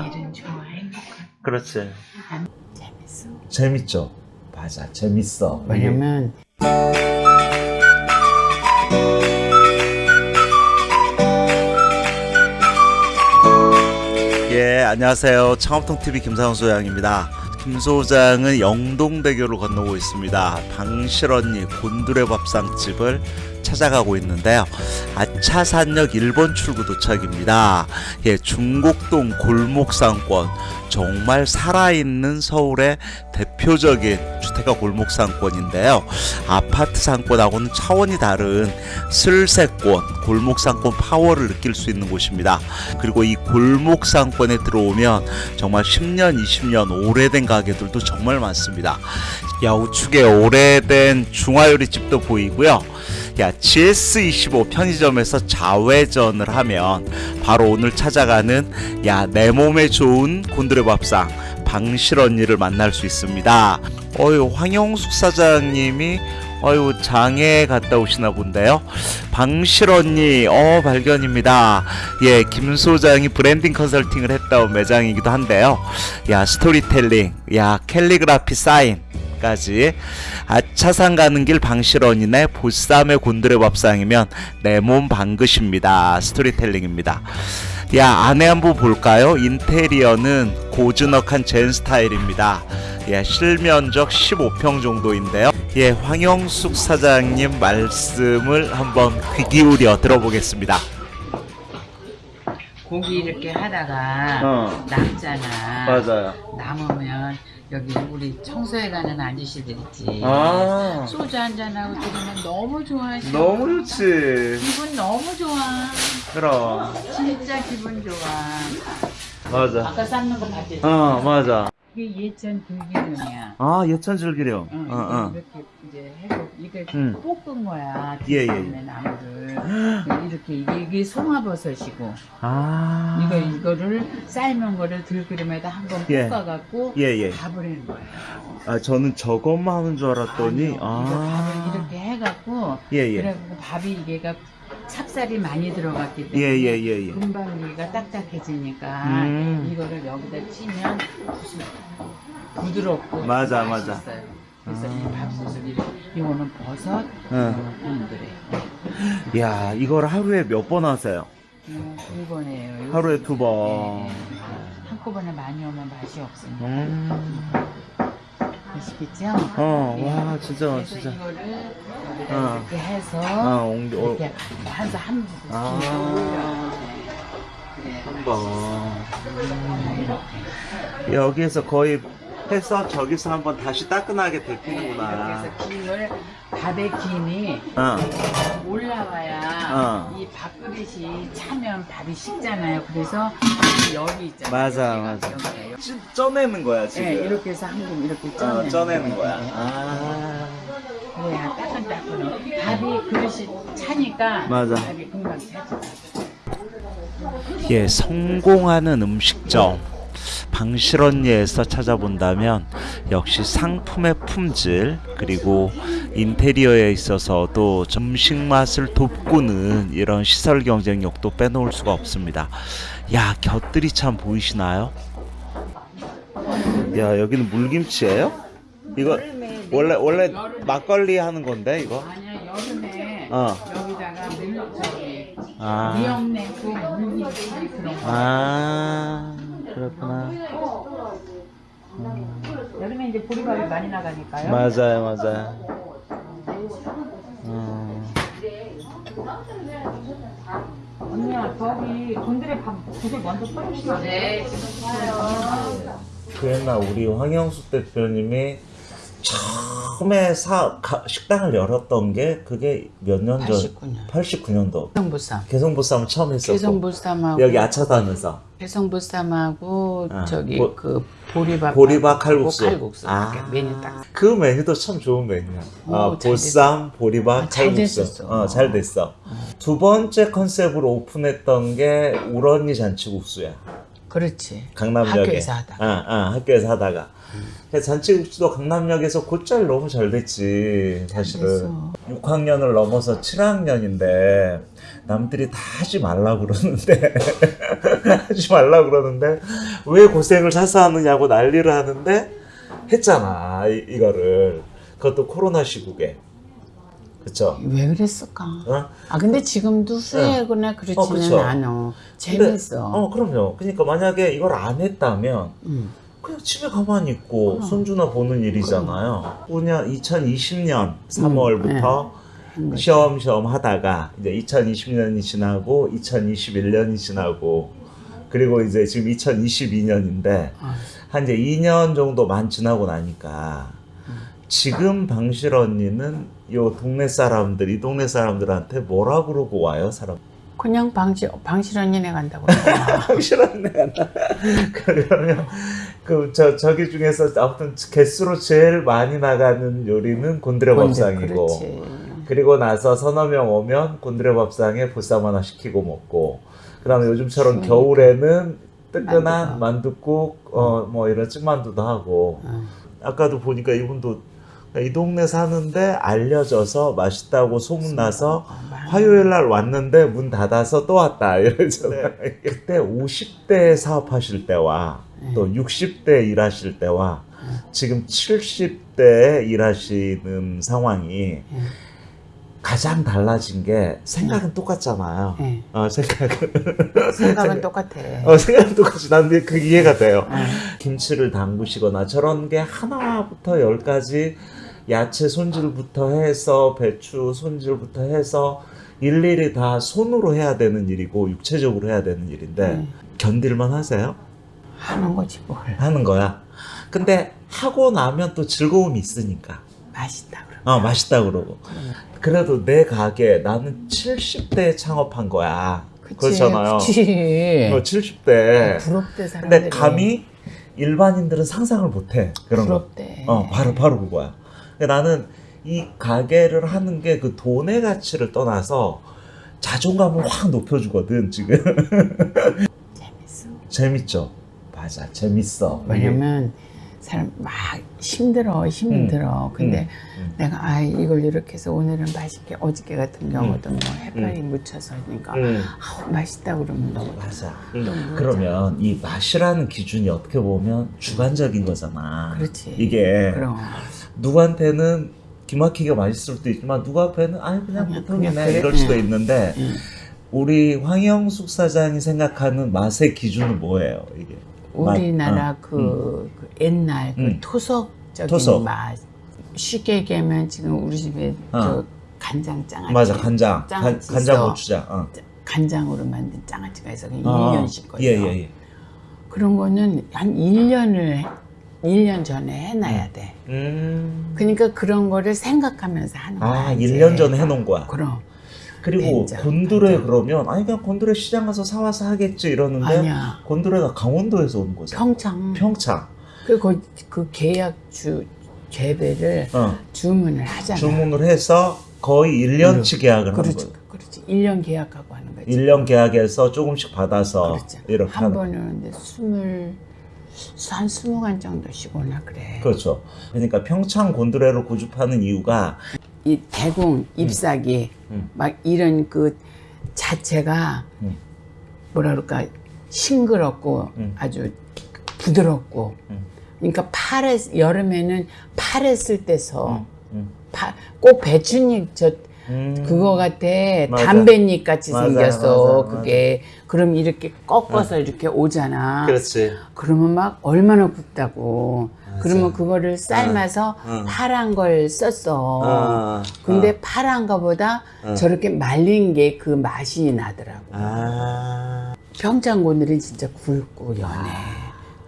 좋아. 일은 좋아 행복한 그렇지. 재밌어 재밌죠? 맞아, 재밌어. 왜냐면 예, 안녕하세요. 창업통TV 김상훈 소장입니다. 김 소장은 영동대교를 건너고 있습니다. 방실언니 곤두레 밥상집을 찾아가고 있는데요. 아차산역 1번 출구 도착입니다. 예, 중곡동 골목상권. 정말 살아있는 서울의 대표적인 주택가 골목 상권인데요. 아파트 상권하고는 차원이 다른 슬세권, 골목 상권 파워를 느낄 수 있는 곳입니다. 그리고 이 골목 상권에 들어오면 정말 10년, 20년 오래된 가게들도 정말 많습니다. 야, 우측에 오래된 중화요리집도 보이고요. 야, GS25 편의점에서 좌회전을 하면 바로 오늘 찾아가는 야, 내 몸에 좋은 곤드레 밥상 방실 언니를 만날 수 있습니다. 어유 황영숙 사장님이 어유 장에 갔다 오시나 본데요. 방실 언니 어 발견입니다. 예, 김 소장이 브랜딩 컨설팅을 했다 온 매장이기도 한데요. 야, 스토리텔링, 야, 캘리그라피 사인 까지 아차산 가는 길 방실원이네 보쌈의 곤드레 밥상이면 내몸 방긋입니다 스토리텔링입니다 야 안에 한번 볼까요? 인테리어는 고즈넉한 젠 스타일입니다. 예 실면적 15평 정도인데요. 예 황영숙 사장님 말씀을 한번 귀 기울여 들어보겠습니다. 고기 이렇게 하다가 어. 남잖아. 맞아요. 남으면 여기 우리 청소해 가는 아저씨들 있지. 아. 소주 한잔하고 들으면 너무 좋아하셔 너무 좋지. 기분 너무 좋아. 그럼. 진짜 기분 좋아. 맞아. 아까 삶는 거 봤지? 어 맞아 이게 예천 들기름이야 아 예천 즐기령 응, 어, 어. 이렇게 이제 해서 이게 음. 볶은 거야 예, 예. 들기름에 나무를 이렇게 이게, 이게 송화버섯이고 아 이거 이거를 삶은 거를 들기름에다 한번 예. 볶아 갖고 예, 예. 밥을 해는 거야. 아 저는 저것만 하는 줄 알았더니 아니요, 이거 아 밥을 이렇게 해 갖고 예 예 그래 갖고 밥이 이게가 찹쌀이 많이 들어갔기 때문에 예, 예, 예, 예. 금방 이가 딱딱해지니까 음. 이거를 여기다 무슨 부드럽고 맞아, 맛있어요. 맞아. 그래서 아. 이 밥솥을 이렇게 이거는 버섯, 응. 이거는 곤드레. 야 이걸 하루에 몇 번 하세요? 이거 두 번이에요. 하루에 두 번. 네. 한꺼번에 많이 오면 맛이 없으니까. 음. 아시겠죠? 어, 네. 와, 진짜, 그래서 진짜. 이거를 여기다 어. 이렇게 해서 아, 옹기, 어, 이렇게 한서 한 아. 네. 한 번. 여기에서 거의 해서 저기서 한번 다시 따끈하게 데피는구나. 해서 김을 밥의 김이 어, 올라와야 어. 이 밥그릇이 차면 밥이 식잖아요. 그래서 열이 있잖아요. 맞아, 맞아. 쪄내는 거야 지금. 네, 이렇게 해서 한 금 이렇게 쪄내는, 어, 쪄내는 거야. 네. 아. 그래야 따끈따끈. 밥이 그릇이 차니까 맞아. 밥이 금방 차지. 예, 성공하는 음식점 방실언니에서 찾아본다면 역시 상품의 품질 그리고 인테리어에 있어서도 음식 맛을 돋구는 이런 시설 경쟁력도 빼놓을 수가 없습니다. 야, 곁들이 참 보이시나요? 야, 여기는 물김치예요? 이거 원래 원래 막걸리 하는 건데 이거? 아니야 여름에 어. 여기다가 물 저기 아. 미역내고 물김치 그런 거. 아, 그렇구나. 여름에 이제 보리밥이 많이 나가니까요. 맞아요, 맞아요. 어, 언니야 저기 곤드레 밥 두개 먼저 끓이시죠. 네 지금 그 옛날 우리 황영수 대표님이 처음에 사 가- 식당을 열었던 게 그게 몇 년 전? 89년. 89년도. 개성보쌈. 개성보쌈 처음 했었고. 개성보쌈하고 여기 아차산에서 개성보쌈하고 아, 저기 보- 그 보리밥 보리밥 칼국수. 칼국수 아. 메뉴 딱. 그 메뉴도 참 좋은 메뉴야. 오, 어, 잘 보쌈, 보리밥, 아, 잘 칼국수. 됐었어. 어, 잘 됐어. 두 번째 컨셉으로 오픈했던 게 우런니 잔치국수야. 그렇지. 강남역에 학교에서 하다가. 아, 아, 학교에서 하다가 근데 잔치국수도 강남역에서 곧잘 너무 잘 됐지 사실은 됐어. 6학년을 넘어서 7학년인데 남들이 다 하지 말라 그러는데 하지 말라 그러는데 왜 고생을 사서 하느냐고 난리를 하는데 했잖아 이, 이거를 그것도 코로나 시국에 그쵸 왜 그랬을까? 어? 아 근데 지금도 후회하거나 그렇지는 어, 그쵸. 않아. 근데- 재밌어. 어 그럼요 그러니까 만약에 이걸 안 했다면 응. 그냥 집에 가만히 있고 그럼. 손주나 보는 일이잖아요. 뭐냐 2020년 3월부터 한 거지. 시험시험 하다가 이제 2020년이 지나고 2021년이 지나고 그리고 이제 지금 2022년인데 아, 한 이제 2년 정도 만 지나고 나니까 음. 지금 방실 언니는 요 동네 사람들 이 동네 사람들한테 뭐라 그러고 와요 사람 그냥 방시 방실 언니네 간다고. 그러더라. 방실 언니가 나 그러면 그저 저기 중에서 아무튼 개수로 제일 많이 나가는 요리는 곤드레 밥상이고. 그리고 나서 서너 명 오면 곤드레 밥상에 보쌈 하나 시키고 먹고 그다음에 요즘처럼 그러니까. 겨울에는 뜨끈한 만두국. 만둣국 어 뭐 이런 찐만두도 하고 어. 아까도 보니까 이분도 이 동네 사는데 알려져서 맛있다고 소문나서. 화요일 날 왔는데 문 닫아서 또 왔다 이러잖아요. 그때 50대 사업하실 때와 또 60대 일하실 때와 지금 70대 일하시는 상황이 음. 가장 달라진 게 생각은 똑같잖아요. 네. 어, 생각은 생각은 똑같아. 어, 생각은 똑같이 난데 그 이해가 돼요. 어. 김치를 담그시거나 저런 게 하나부터 열까지 야채 손질부터 해서 배추 손질부터 해서 일일이 다 손으로 해야 되는 일이고 육체적으로 해야 되는 일인데 음. 견딜만 하세요? 하는 거지 뭘. 하는 거야. 근데 하고 나면 또 즐거움이 있으니까. 맛있다 그러. 어, 맛있다 그러고. 그래도 내 가게 나는 70대에 창업한 거야. 그렇잖아요. 그치. 어, 70대. 부럽대 사람들이. 근데 감히 일반인들은 상상을 못 해. 그런 거. 부럽대. 어, 바로 바로 그거야. 근데 나는 이 가게를 하는 게 그 돈의 가치를 떠나서 자존감을 확 높여주거든 지금. 재밌어. 재밌죠. 맞아, 재밌어. 왜냐면 사람 막 힘들어 힘들어. 근데 음. 내가 아 이걸 이렇게 해서 오늘은 맛있게 어저께 같은 경우도 뭐 해파리 묻혀서 하니까 음. 아우 맛있다 그러면 너무 맞아. 그러면 이 맛이라는 기준이 어떻게 보면 주관적인 거잖아. 그렇지. 이게 그럼 누구한테는 기막히게 맛있을 수도 있지만 누구 앞에는 아니 그냥 보통이네. 이럴 수도 응. 있는데 응. 우리 황영숙 사장이 생각하는 맛의 기준은 뭐예요 이게? 맛, 우리나라 어, 그, 그 옛날 그 음. 토속적인 토속. 맛 쉽게 얘기하면 지금 우리 집에 어. 저 간장 장아찌 맞아 간장 간, 있어. 고추장 어. 간장으로 만든 장아찌가 있어 그냥 어, 1년씩 거요 예 예 예. 그런 거는 한 1년을 1년 전에 해놔야 돼. 음. 그러니까 그런 거를 생각하면서 하는 거야 아 이제. 1년 전에 해놓은 거야? 그럼. 그리고 된장, 곤드레. 그러면 아니 그냥 곤드레 시장 가서 사와서 하겠지 이러는데 아니야. 곤드레가 강원도에서 온 거잖아. 평창. 평창. 그리고 그, 그 계약주 재배를 어. 주문을 하잖아. 주문을 해서 거의 1년치 계약을 하는 그렇지 거예요. 그렇지. 1년 계약하고 하는 거지. 1년 계약해서 조금씩 받아서 그렇죠. 이렇게 한 하는 번은 이제 스물 한 스무 간 정도씩 오나 그래. 그렇죠. 그러니까 평창 곤드레를 고집하는 이유가 이 대궁 잎사귀 음. 막 이런 그 자체가 음. 뭐라 그럴까 싱그럽고 음. 아주 부드럽고 음. 그러니까 파래 여름에는 파랬을 때서 음. 파, 꼭 배추잎 저 음. 그거 같아 맞아. 담배잎 같이 생겼어 맞아, 그게 그럼 이렇게 꺾어서 이렇게 오잖아 그렇지. 그러면 막 얼마나. 맞아. 그러면 그거를 삶아서 응. 파란 걸 썼어. 아, 근데 파란 거보다 응. 저렇게 말린 게 그 맛이 나더라고. 아. 평창곤들은 진짜 굵고 연해.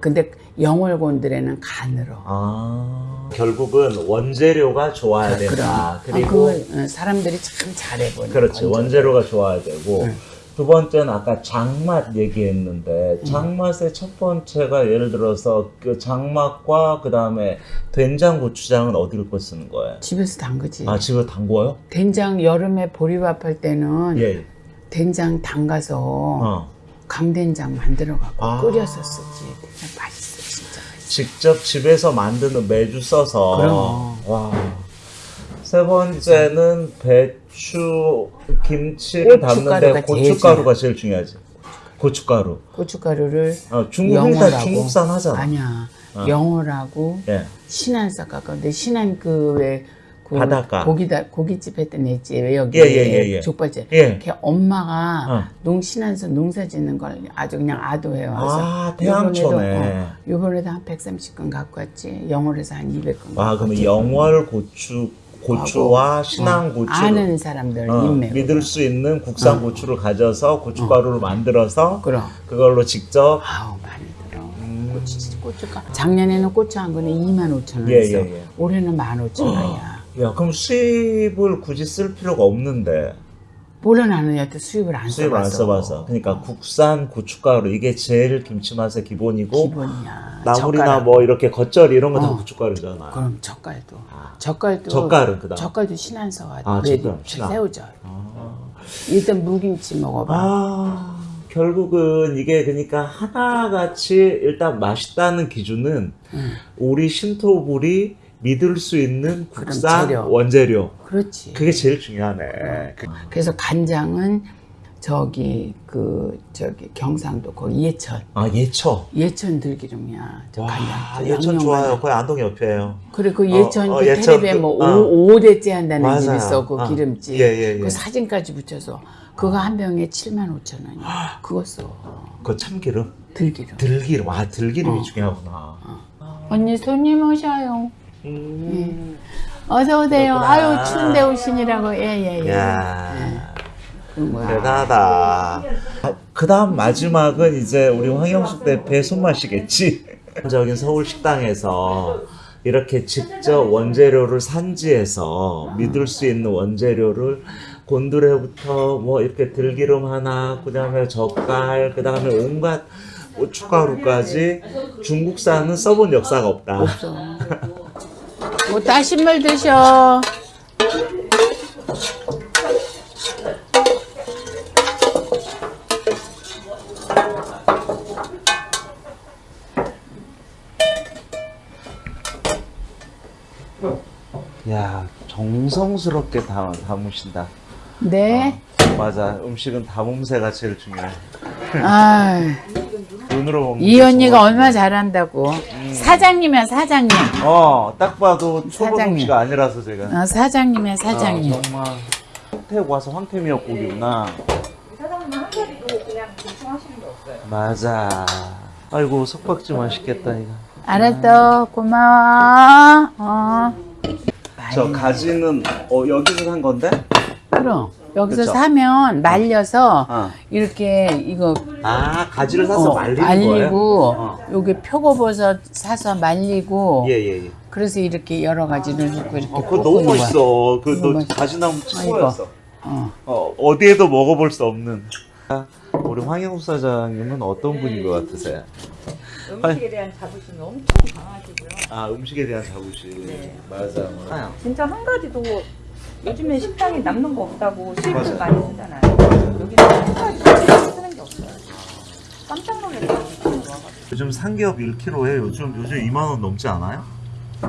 근데 영월곤들에는 가늘어. 아. 결국은 원재료가 좋아야 된다. 그럼. 아, 그걸 어, 사람들이 참 잘해보네. 그렇지. 원재료가 좋아야 되고. 응. 두 번째는 아까 장맛 얘기했는데 장맛의 첫 번째가 예를 들어서 그 장맛과 그 다음에 된장 고추장은 어디를 거 쓰는 거예요? 집에서 담그지. 아 집에 담궈요? 된장 여름에 보리밥 할 때는 예. 된장 담가서 어. 강된장 만들어 갖고 아. 끓여서 쓰지. 맛있어 진짜. 직접 집에서 만드는 매주 써서. 그럼. 와. 세 번째는 배 추, 김치를 담는데 고춧가루가 제일 중요하지. 고춧가루. 고춧가루를 어, 중국 다 영어라고. 중국산 하잖아. 아니야. 어. 영어라고 예. 신안 섞어갖고 신안 그왜 그 바닷가. 고기다 고깃집 했던 애지 왜 여기 예, 예, 예, 예. 족발집 예. 걔 엄마가 어. 농신안서 농사 짓는 걸 아주 그냥 아도해 와서 아, 태양초네. 요번에도, 어, 요번에도 한 130건 갖고 왔지 영월에서 한 200건 아, 그러면 영월 고추, 고추와 신안 고추. 어, 아는 사람들 어, 인맥 믿을 수 있는 국산 고추를 가져서 고춧가루를 만들어서 그럼. 그걸로 직접 아우 많이 들어. 고추 고추가. 작년에는 고추 한 건에 2만 5천 원 음. 예, 예, 예. 올해는 1만 5천 원이야. 야 그럼 수입을 굳이 쓸 필요가 없는데 나는 여태 수입을 안 수입을 안 써봐서 써봐서 그러니까 국산 고춧가루 이게 제일 김치 맛의 기본이고 기본이야 나물이나 젓가락. 뭐 이렇게 겉절이 이런 거다 어. 고춧가루잖아 그럼 젓갈도 아. 젓갈도 젓갈은 그다음? 젓갈도 신안서 와 아, 젓갈, 신안. 새우젓 아. 일단 무김치 먹어봐 아, 결국은 이게 그러니까 하나같이 일단 맛있다는 기준은 응. 우리 신토불이 믿을 수 있는 국산 재료. 원재료 그렇지 그게 제일 중요하네. 그- 그래서 간장은 저기 그 저기 경상도 거기 예천 아 예초. 예천 들기름이야 저 와 간장 예천 좋아요. 거의 안동 옆이에요. 그래 그 어, 예천 어, 그 예천 텔레비에 그- 뭐 어. 오 5대째 한다는 맞아요. 집 있어 그 어. 기름집 예, 예, 예. 그 사진까지 붙여서 그거 한 병에 7만 5천 원이야 그거 써 그 참기름, 들기름 들기름. 아 들기름이 어. 중요하구나. 언니 손님 오셔요 음. 어서 오세요. 그렇구나. 아유 추운데 오시니라고 예예예. 뭐야. 대단하다. 그 다음 마지막은 이제 우리 황영숙 대표의 손맛이겠지. 적인 서울 식당에서 이렇게 직접 원재료를 산지에서 믿을 수 있는 원재료를 곤드레부터 뭐 이렇게 들기름 하나, 그 다음에 젓갈, 그 다음에 온갖 고춧가루까지 중국산은 써본 역사가 없다. 뭐 따신 물 드셔. 야 정성스럽게 담, 담으신다. 네. 맞아, 음식은 담음새가 제일 중요해. 아, 눈으로 이게 언니가 정말 얼마 잘한다고. 사장님이야 사장님. 어, 딱 봐도 초보 사장님. 솜씨가 아니라서 제가. 어, 사장님이야 사장님. 아, 정말. 황태 와서 황태 미역국이구나. 사장님 한 가지도 그냥 대충 하시는 게 없어요. 맞아. 아이고, 석박지 맛있겠다, 이거. 알았어 고마워. 어. 저 가지는, 어, 여기서 산 건데? 그럼 여기서 그쵸? 사면 말려서 어. 이렇게 이거 아, 가지를 사서 어, 말리는 말리고 거예요? 어. 요게 표고버섯 사서 말리고 예, 예, 예. 그래서 이렇게 여러 가지를 넣고 이렇게 어, 그거 너무 거야. 맛있어. 그, 너무 너 맛있어. 가지나무 최고였어. 어. 어, 어디에도 먹어볼 수 없는. 우리 황영수 사장님은 어떤 분인 것 같으세요? 음식에 대한 자부심이 엄청 강하시고요. 아, 음식에 대한 자부심. 네. 맞아. 맞아. 진짜 한 가지도 요즘에 식당에 남는 거 없다고. 수입을 많이 쓰잖아요. 여기는 한 가지 쓰는 게 없어요. 깜짝 놀랐어요. 요즘 삼겹 1kg에 요즘 요즘 2만 원 넘지 않아요?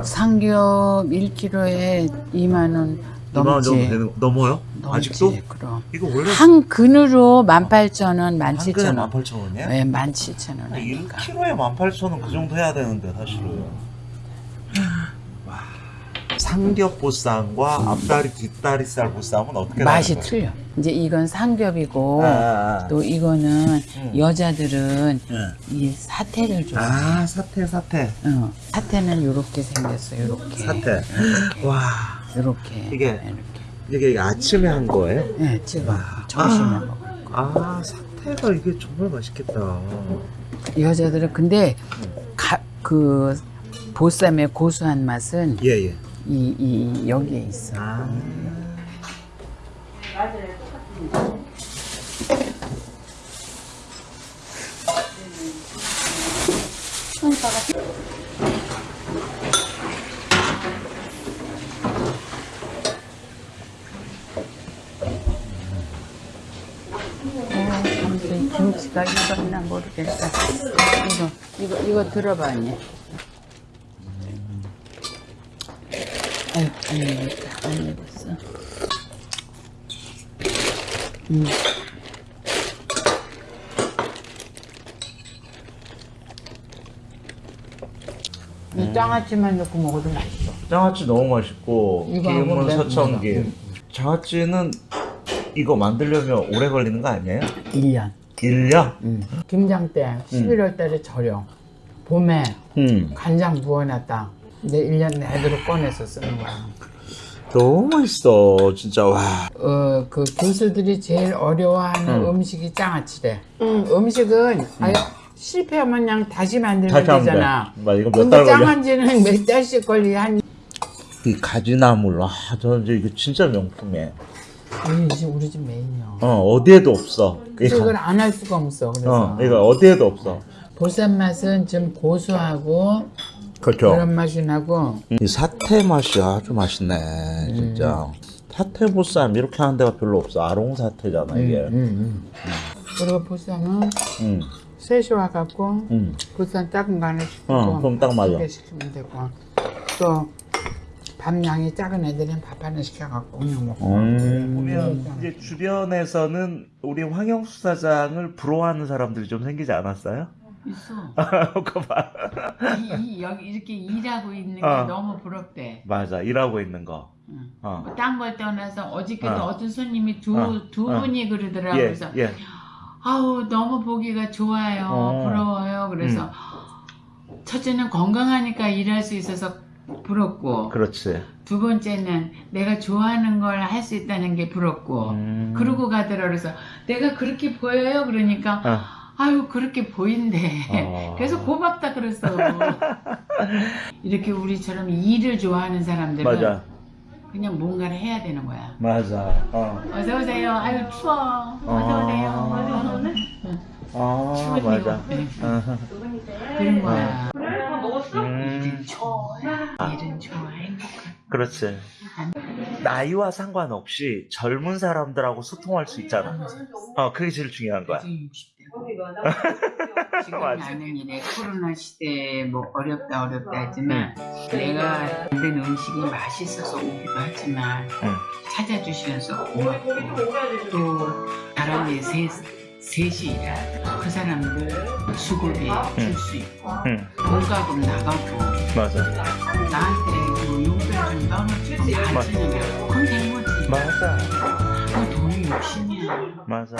삼겹 1kg에 2만 원 2만 원 정도 넘지. 되는 넘어요? 넘지, 아직도? 그럼. 이거 원래 한 근으로 18,000원, 한 근에 17,000원. 18,000원이야? 네, 17,000원 하니까. 1kg에 18,000원 그 정도 해야 되는데 사실은. 와. 삼겹 보쌈과 앞다리 뒷다리살 보쌈은 어떻게 맛이? 틀려. 이제 이건 삼겹이고 아, 아, 아. 또 이거는 음. 여자들은 예. 이 사태를 좋아해. 아 사태 사태 어, 사태는 요렇게 생겼어. 요렇게. 사태. 와 요렇게. 이게- 이렇게. 이게 아침에 한 거예요? 네, 지금 점심에 아. 먹을 거. 아 사태가 이게 정말 맛있겠다. 여자들은 근데 가, 그 보쌈의 고소한 맛은 예 예. 이, 이 여기에 있어. 아. 아무튼 김치 나 이거 나 모르겠어. 이거 이거 이거 들어봐 언니. 아유 안 익었다 안 익었어. 음. 이 장아찌만 넣고 먹어도 맛있어. 장아찌 너무 맛있고 김은 내- 서청김. 장아찌는 이거 만들려면 오래 걸리는 거 아니에요? 1년. 1년? 김장 때 11월 달에 절여. 봄에 음. 간장 부어놨다. 이제 1년 내도록 꺼내서 쓰는 거야. 너무 맛있어 진짜 와. 어, 그 교수들이 제일 어려워하는 음. 식이 장아찌래. 음. 식은 아예 실패하면 그냥 다시 만들면 다시 되잖아. 돼. 맞아, 이거 몇 근데? 장아찌는 몇 달씩 걸리 한 이 가지나물 아 저는 이제 이거 진짜 명품이에요. 우리 집 우리 집 메인이야. 어 어디에도 없어. 이걸 안 할 수가 없어. 그래서 어 이거 어디에도 없어. 보쌈 맛은 좀 고소하고 그렇죠. 그런 맛이 나고 이 사태 맛이 아주 맛있네 진짜. 사태 보쌈 이렇게 하는 데가 별로 없어. 아롱 사태잖아 이게. 음, 음. 그리고 보쌈은 음. 셋이 와갖고 음. 보쌈 작은 거 하나 시키고 어, 그럼 딱 맞아. 시키면 되고 또 밥량이 작은 애들은 밥 하나 시켜갖고 그냥 먹고 보면 이제 주변에서는 우리 황영수 사장을 부러워하는 사람들이 좀 생기지 않았어요? 있어 그거 봐. 이, 이- 여기 이렇게 일하고 있는 게 어. 너무 부럽대 맞아 일하고 있는 거. 응. 어. 딴걸 떠나서 어저께도 어. 어. 떤 손님이 두, 어. 두 어. 분이 그러더라고요 예 그래서 예. 아우 너무 보기가 좋아요 어. 음. 부러워요 그래서 첫째는 건강하니까 일할 수 있어서 부럽고 그렇지. 두 번째는 내가 좋아하는 걸 할 수 있다는 게 부럽고 음. 그러고 가더라 그래서 내가 그렇게 보여요 그러니까 어. 아유 그렇게 보인대 어. 그래서 고맙다 그랬어 이렇게 우리처럼 일을 좋아하는 사람들은 맞아. 그냥 뭔가를 해야 되는 거야 맞아. 어. 어서 오세요 아유 추워 어서 오세요 아 추운데요. 맞아. 네. 어. 그런 거야 음. 일은 좋아 일은 좋아 행복한 그렇지. 나이와 상관없이 젊은 사람들하고 소통할 수 있잖아. 어, 그게 제일 중요한 거야. 지금 60대 지금 맞아. 나는 이래 코로나 시대에 뭐 어렵다 어렵다 하지만 내가 만든 음식이 맛있어서 오기도 하지만 응. 찾아주시면서 고맙고 또 사람이 셋, 셋이 그 사람들 수고비 줄수 있고. 응, 돈가금 나가고. 맞아. 나한테 뭐 용돈 좀 떠나주고 맞아. 가지면 그건 된 거지 맞아. 그 돈이 욕심이야. 맞아.